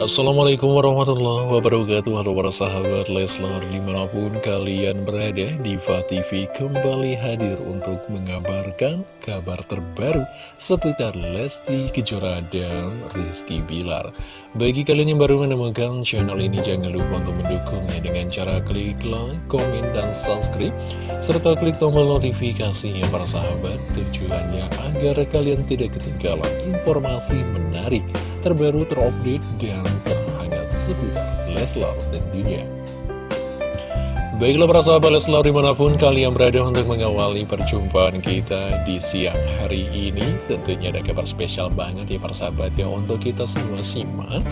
Assalamualaikum warahmatullahi wabarakatuh Halo para sahabat Leslar Di mana pun kalian berada Diva TV kembali hadir untuk mengabarkan kabar terbaru Seputar Lesti Kejora dan Rizky Bilar. Bagi kalian yang baru menemukan channel ini Jangan lupa untuk mendukungnya dengan cara klik like, komen, dan subscribe Serta klik tombol notifikasinya para sahabat Tujuannya agar kalian tidak ketinggalan informasi menarik terbaru terupdate dan terhangat seputar Leslar tentunya. Baiklah para sahabat Leslar di mana pun kalian berada untuk mengawali perjumpaan kita di siang hari ini Tentunya ada kabar spesial banget ya para sahabat ya untuk kita semua simak.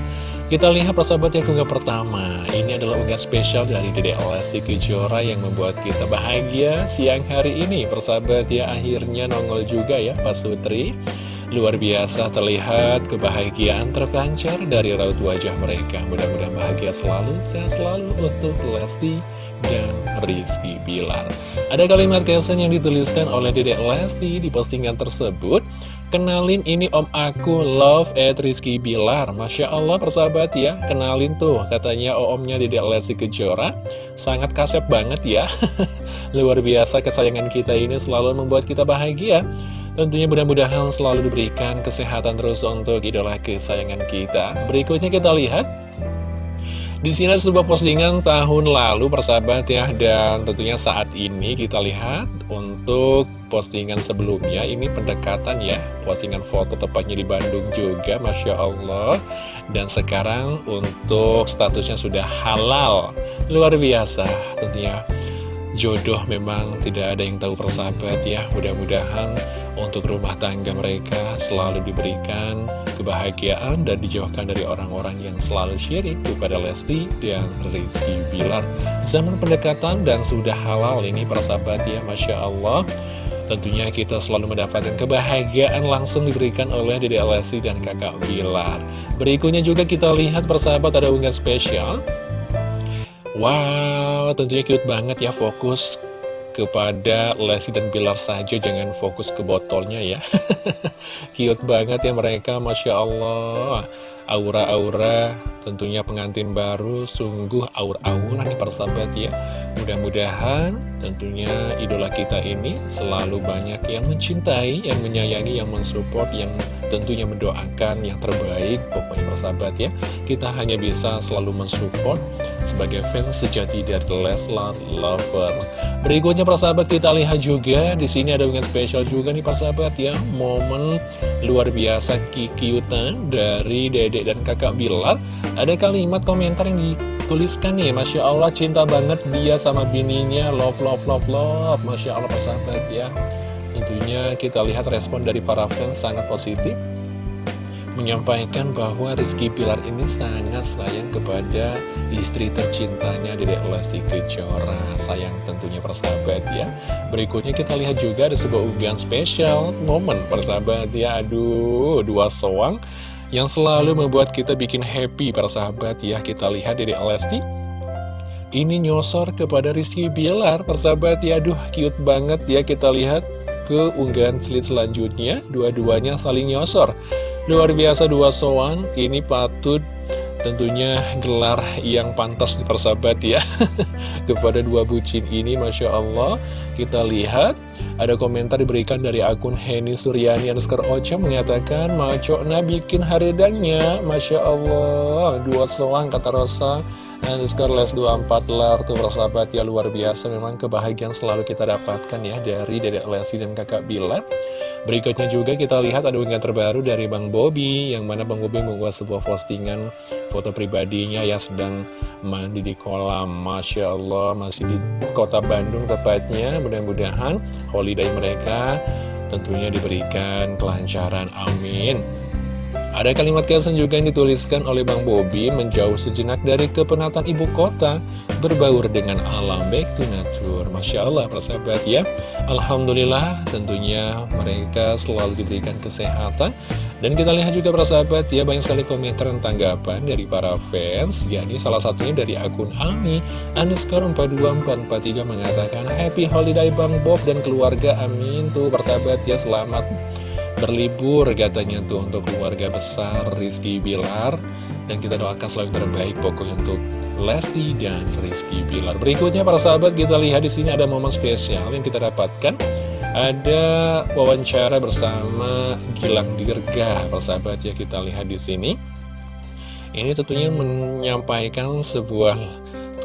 Kita lihat para sahabat yang unggah pertama Ini adalah unggah spesial dari Dede Lesti Kejora yang membuat kita bahagia siang hari ini. Para sahabat ya akhirnya nongol juga ya Pak Sutri Luar biasa terlihat kebahagiaan terpancar dari raut wajah mereka. Mudah-mudahan bahagia selalu, sehat selalu untuk Lesti dan Rizky Bilar. Ada kalimat caption yang dituliskan oleh Dedek Lesti di postingan tersebut. Kenalin ini om aku, love at Rizky Bilar. Masya Allah persahabat ya, kenalin tuh katanya omnya Dedek Lesti Kejora. Sangat kasep banget ya. Luar biasa kesayangan kita ini selalu membuat kita bahagia Tentunya mudah-mudahan selalu diberikan kesehatan terus untuk idola kesayangan kita. Berikutnya kita lihat. Di sini ada sebuah postingan tahun lalu persahabat ya. Dan tentunya saat ini kita lihat untuk postingan sebelumnya Ini pendekatan ya. Postingan foto tepatnya di Bandung juga Masya Allah. Dan sekarang untuk statusnya sudah halal. Luar biasa. Tentunya jodoh memang tidak ada yang tahu persahabat ya. Mudah-mudahan untuk rumah tangga mereka selalu diberikan kebahagiaan dan dijauhkan dari orang-orang yang selalu syirik kepada Lesti dan Rizky Bilar. Zaman pendekatan dan sudah halal ini persahabat ya Masya Allah. Tentunya kita selalu mendapatkan kebahagiaan langsung diberikan oleh Dede Lesti dan kakak Bilar. Berikutnya juga kita lihat persahabat ada unggahan spesial. Wow, tentunya cute banget ya fokus kepada Lesti dan Bilar saja Jangan fokus ke botolnya ya. Cute banget ya mereka Masya Allah. Aura-aura tentunya pengantin baru Sungguh aura-aura nih persahabat ya. Mudah-mudahan tentunya idola kita ini selalu banyak yang mencintai, yang menyayangi, yang mensupport, yang tentunya mendoakan yang terbaik. Pokoknya persahabat ya, kita hanya bisa selalu mensupport sebagai fans sejati dari Leslar Lovers. Berikutnya persahabat kita lihat juga di sini ada dengan spesial juga nih persahabat ya, momen luar biasa kikiutan dari Dedek dan Kakak Bilar. Ada kalimat komentar yang di tuliskan nih Masya Allah cinta banget dia sama bininya Love, love, love, love Masya Allah persahabat ya Tentunya kita lihat respon dari para fans sangat positif Menyampaikan bahwa Rizky Pilar ini sangat sayang kepada istri tercintanya Dedek Lesti Kejora. Sayang tentunya persahabat ya. Berikutnya kita lihat juga ada sebuah unggahan spesial Momen persahabat ya. Aduh, dua soang yang selalu membuat kita bikin happy para sahabat ya. Kita lihat dari Lesti ini nyosor kepada Rizky Bilar persahabat ya. Aduh cute banget ya kita lihat ke unggahan slide selanjutnya dua-duanya saling nyosor. Luar biasa dua soang ini patut tentunya gelar yang pantas di persahabat ya. Kepada dua bucin ini Masya Allah kita lihat ada komentar diberikan dari akun Henny Suryani underscore Ocha mengatakan Macokna bikin haridannya Masya Allah Dua selang kata Rosa Underscore les 24 lar tuh persahabat ya luar biasa. Memang kebahagiaan selalu kita dapatkan ya Dari Dedek Lesi dan kakak Bilat Berikutnya juga kita lihat ada unggahan terbaru dari Bang Bobby Yang mana Bang Bobby membuat sebuah postingan foto pribadinya yang sedang mandi di kolam. Masya Allah masih di kota Bandung tepatnya. Mudah-mudahan holiday mereka tentunya diberikan kelancaran. Amin ada kalimat caption juga yang dituliskan oleh Bang Bobi menjauh sejenak dari kepenatan ibu kota, berbaur dengan alam back to nature. Masya Allah, persahabat ya. Alhamdulillah, tentunya mereka selalu diberikan kesehatan. Dan kita lihat juga persahabat ya, banyak sekali komentar dan tanggapan dari para fans. yakni salah satunya dari akun Ami, underscore 42443 mengatakan, Happy Holiday Bang Bob dan keluarga, amin. Tuh persahabat ya, selamat berlibur katanya tuh untuk keluarga besar Rizky Bilar Dan kita doakan selalu terbaik pokoknya untuk Lesti dan Rizky Bilar. Berikutnya para sahabat kita lihat di sini ada momen spesial yang kita dapatkan. Ada wawancara bersama Gilang Dirga, para sahabat ya kita lihat di sini. Ini tentunya menyampaikan sebuah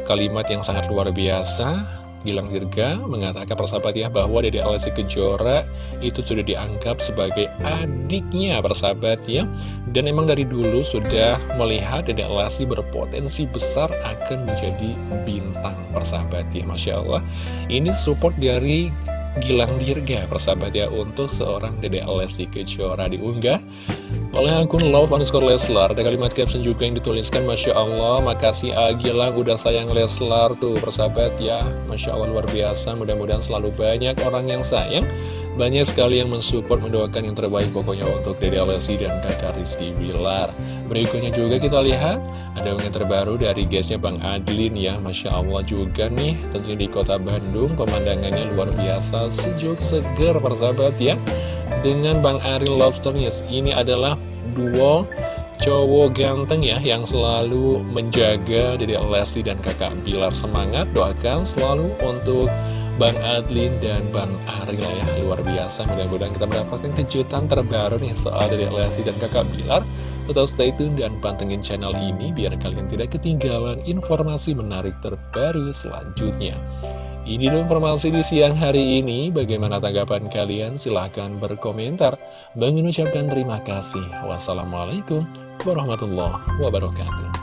kalimat yang sangat luar biasa Gilang Dirga mengatakan persahabat ya bahwa Dede Alessi Kejora itu sudah dianggap sebagai adiknya persahabat ya. Dan emang dari dulu sudah melihat Dede Alessi berpotensi besar akan menjadi bintang persahabat ya Masya Allah. Ini support dari Gilang Dirga persahabat ya untuk seorang Dede Alessi Kejora diunggah oleh akun love underscore Leslar ada kalimat caption juga yang dituliskan Masya Allah makasih Agilang udah sayang Leslar tuh persahabat ya Masya Allah luar biasa mudah-mudahan selalu banyak orang yang sayang banyak sekali yang mensupport, mendoakan yang terbaik pokoknya untuk Dede Alessi dan kakak Rizky Bilar. Berikutnya juga kita lihat, ada yang terbaru dari guysnya Bang Adlin ya. Masya Allah juga nih, tentunya di kota Bandung, pemandangannya luar biasa, sejuk, seger persahabat ya. Dengan Bang Ariel Lobsternya, ini adalah duo cowok ganteng ya yang selalu menjaga Dede Alessi dan kakak Bilar semangat. Doakan selalu untuk Bang Adlin dan Bang Arila ya Luar biasa. Mudah-mudahan kita mendapatkan kejutan terbaru nih soal dari Lesti dan kakak Bilar. Tetap stay tune dan pantengin channel ini biar kalian tidak ketinggalan informasi menarik terbaru selanjutnya ini informasi di siang hari ini. Bagaimana tanggapan kalian? Silahkan berkomentar. Bang mengucapkan terima kasih. Wassalamualaikum warahmatullahi wabarakatuh.